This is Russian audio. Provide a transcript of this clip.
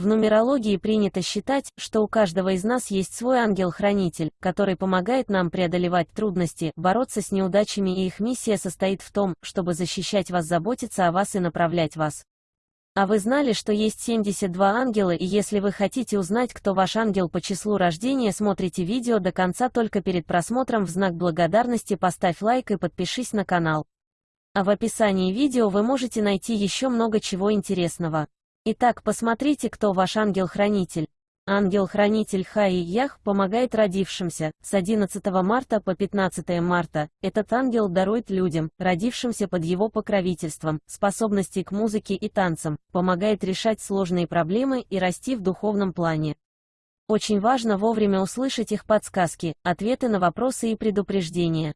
В нумерологии принято считать, что у каждого из нас есть свой ангел-хранитель, который помогает нам преодолевать трудности, бороться с неудачами и их миссия состоит в том, чтобы защищать вас, заботиться о вас и направлять вас. А вы знали, что есть 72 ангела и если вы хотите узнать, кто ваш ангел по числу рождения, смотрите видео до конца только перед просмотром в знак благодарности поставь лайк и подпишись на канал. А в описании видео вы можете найти еще много чего интересного. Итак, посмотрите, кто ваш ангел-хранитель. Ангел-хранитель Хаи Ях помогает родившимся. С 11 марта по 15 марта этот ангел дарует людям, родившимся под его покровительством, способности к музыке и танцам, помогает решать сложные проблемы и расти в духовном плане. Очень важно вовремя услышать их подсказки, ответы на вопросы и предупреждения.